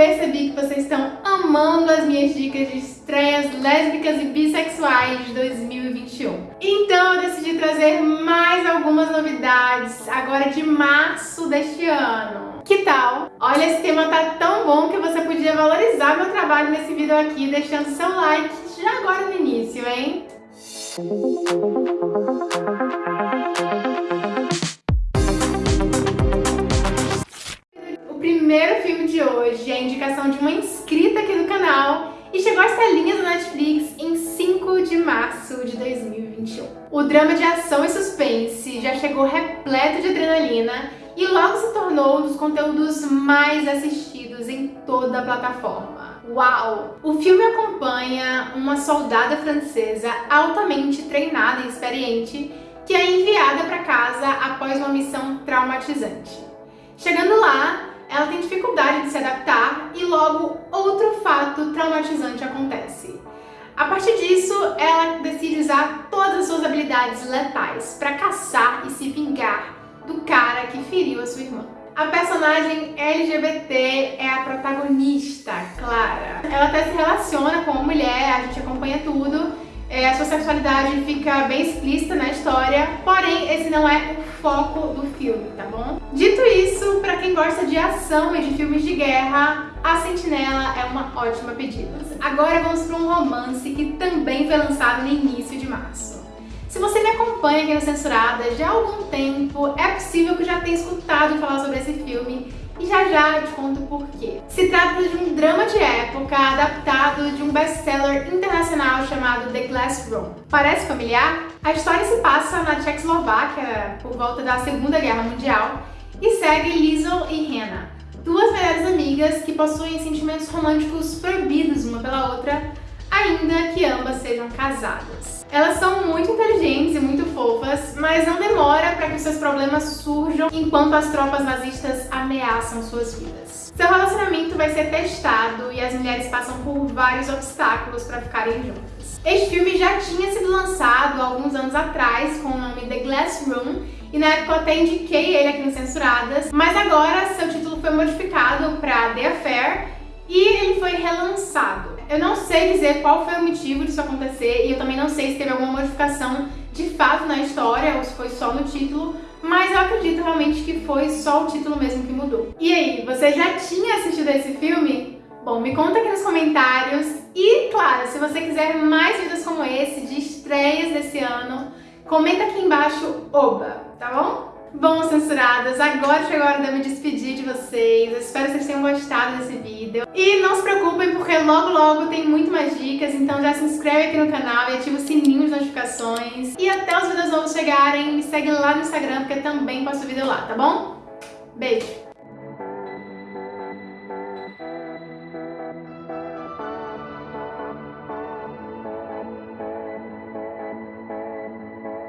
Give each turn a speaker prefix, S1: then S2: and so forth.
S1: percebi que vocês estão amando as minhas dicas de estreias lésbicas e bissexuais de 2021. Então eu decidi trazer mais algumas novidades agora de março deste ano. Que tal? Olha, esse tema tá tão bom que você podia valorizar meu trabalho nesse vídeo aqui, deixando seu like já agora no início, hein? Primeiro filme de hoje é a indicação de uma inscrita aqui do canal e chegou às telinhas do Netflix em 5 de março de 2021. O drama de ação e suspense já chegou repleto de adrenalina e logo se tornou um dos conteúdos mais assistidos em toda a plataforma. Uau! O filme acompanha uma soldada francesa altamente treinada e experiente que é enviada para casa após uma missão traumatizante. Chegando lá, ela tem dificuldade de se adaptar e logo outro fato traumatizante acontece. A partir disso, ela decide usar todas as suas habilidades letais para caçar e se vingar do cara que feriu a sua irmã. A personagem LGBT é a protagonista, Clara. Ela até se relaciona com uma mulher, a gente acompanha tudo, é, a sua sexualidade fica bem explícita na história, porém esse não é o foco do filme, tá bom? Dito gosta de ação e de filmes de guerra, A Sentinela é uma ótima pedida. Agora vamos para um romance que também foi lançado no início de março. Se você me acompanha aqui no Censurada já há algum tempo, é possível que já tenha escutado falar sobre esse filme e já já eu te conto por quê. Se trata de um drama de época adaptado de um best-seller internacional chamado The Glass Room. Parece familiar? A história se passa na Tchecoslováquia por volta da Segunda Guerra Mundial e segue Liesl e Hannah, duas melhores amigas que possuem sentimentos românticos proibidos uma pela outra, ainda que ambas sejam casadas. Elas são muito inteligentes e muito fofas, mas não demora para que seus problemas surjam enquanto as tropas nazistas ameaçam suas vidas. Seu relacionamento vai ser testado e as mulheres passam por vários obstáculos para ficarem juntas. Este filme já tinha sido lançado alguns anos atrás com o nome The Glass Room e na época eu até indiquei ele aqui no Censuradas, mas agora seu título foi modificado para The Affair e ele foi relançado. Eu não sei dizer qual foi o motivo disso acontecer e eu também não sei se teve alguma modificação de fato na história ou se foi só no título, mas eu acredito realmente que foi só o título mesmo que mudou. E aí, você já tinha assistido esse filme? Bom, me conta aqui nos comentários e, claro, se você quiser mais vídeos como esse, de estreias desse ano, comenta aqui embaixo, oba, tá bom? Bom, censuradas, agora chegou a hora de eu me despedir de vocês. Eu espero que vocês tenham gostado desse vídeo. E não se preocupem, porque logo logo tem muito mais dicas, então já se inscreve aqui no canal e ativa o sininho de notificações. E até os vídeos novos chegarem, me segue lá no Instagram, porque também posto vídeo lá, tá bom? Beijo!